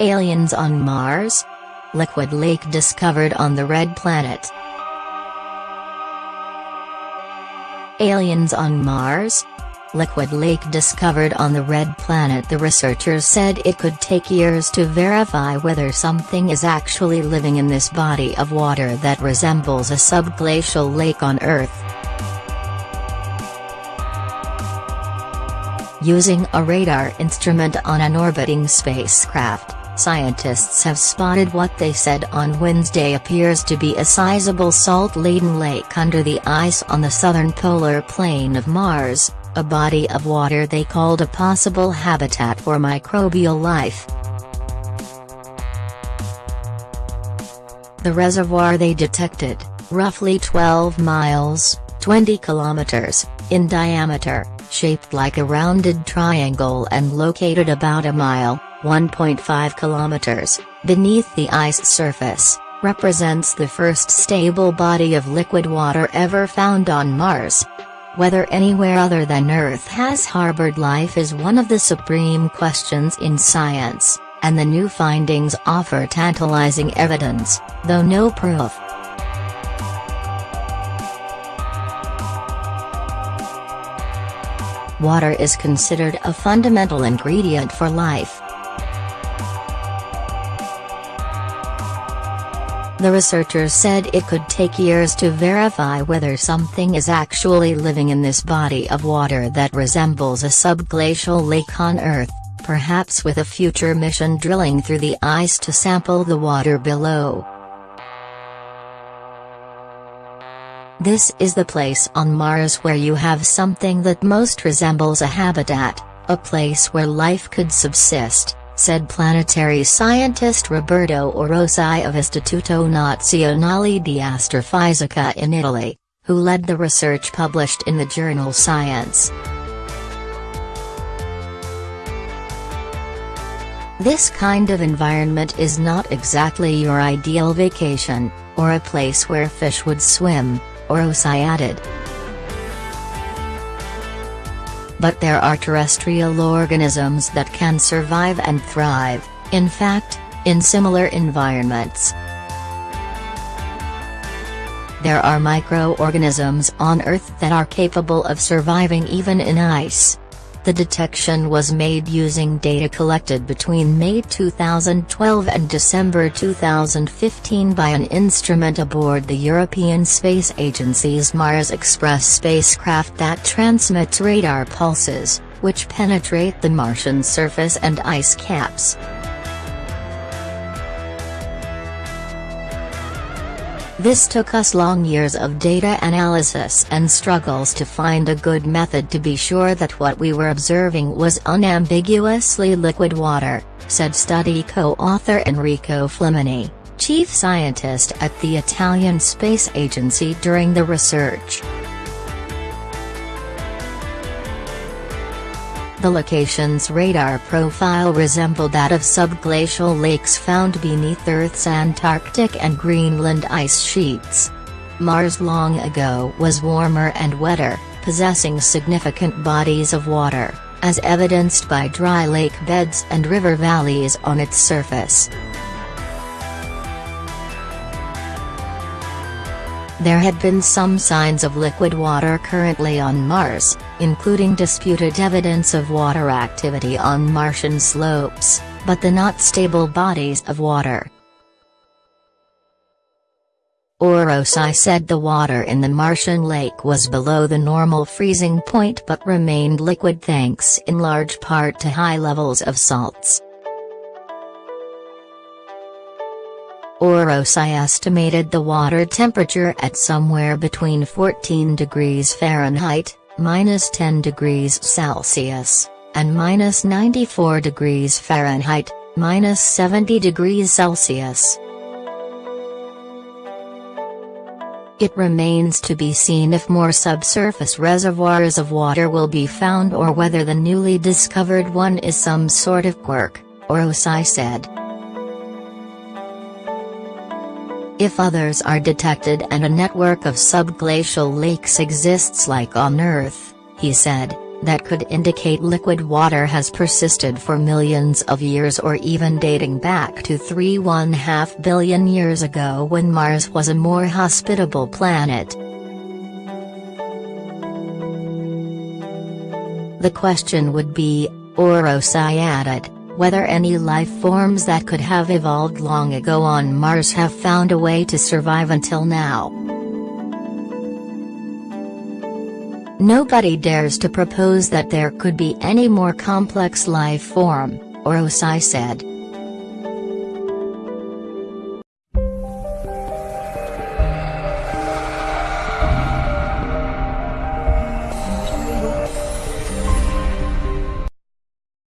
Aliens on Mars? Liquid lake discovered on the red planet. Aliens on Mars? Liquid lake discovered on the red planet The researchers said it could take years to verify whether something is actually living in this body of water that resembles a subglacial lake on Earth. Using a radar instrument on an orbiting spacecraft, Scientists have spotted what they said on Wednesday appears to be a sizable salt-laden lake under the ice on the southern polar plain of Mars, a body of water they called a possible habitat for microbial life. The reservoir they detected, roughly 12 miles 20 kilometers, in diameter, shaped like a rounded triangle and located about a mile 1.5 kilometers, beneath the ice surface, represents the first stable body of liquid water ever found on Mars. Whether anywhere other than Earth has harbored life is one of the supreme questions in science, and the new findings offer tantalizing evidence, though no proof. Water is considered a fundamental ingredient for life. The researchers said it could take years to verify whether something is actually living in this body of water that resembles a subglacial lake on Earth, perhaps with a future mission drilling through the ice to sample the water below. This is the place on Mars where you have something that most resembles a habitat, a place where life could subsist said planetary scientist Roberto Orosei of Istituto Nazionale di Astrofisica in Italy, who led the research published in the journal Science. This kind of environment is not exactly your ideal vacation, or a place where fish would swim, Orosei added but there are terrestrial organisms that can survive and thrive, in fact, in similar environments. There are microorganisms on Earth that are capable of surviving even in ice. The detection was made using data collected between May 2012 and December 2015 by an instrument aboard the European Space Agency's Mars Express spacecraft that transmits radar pulses, which penetrate the Martian surface and ice caps. This took us long years of data analysis and struggles to find a good method to be sure that what we were observing was unambiguously liquid water, said study co-author Enrico Flamini, chief scientist at the Italian Space Agency during the research. The location's radar profile resembled that of subglacial lakes found beneath Earth's Antarctic and Greenland ice sheets. Mars long ago was warmer and wetter, possessing significant bodies of water, as evidenced by dry lake beds and river valleys on its surface. There had been some signs of liquid water currently on Mars, including disputed evidence of water activity on Martian slopes, but the not stable bodies of water. Orosei said the water in the Martian lake was below the normal freezing point but remained liquid thanks in large part to high levels of salts. Orosei estimated the water temperature at somewhere between 14 degrees Fahrenheit, minus 10 degrees Celsius, and minus 94 degrees Fahrenheit, minus 70 degrees Celsius. It remains to be seen if more subsurface reservoirs of water will be found or whether the newly discovered one is some sort of quirk, Orosei said. If others are detected and a network of subglacial lakes exists like on Earth, he said, that could indicate liquid water has persisted for millions of years or even dating back to 3.5 billion years ago when Mars was a more hospitable planet. The question would be, Orosiadid, whether any life forms that could have evolved long ago on Mars have found a way to survive until now. Nobody dares to propose that there could be any more complex life form, Orosei said.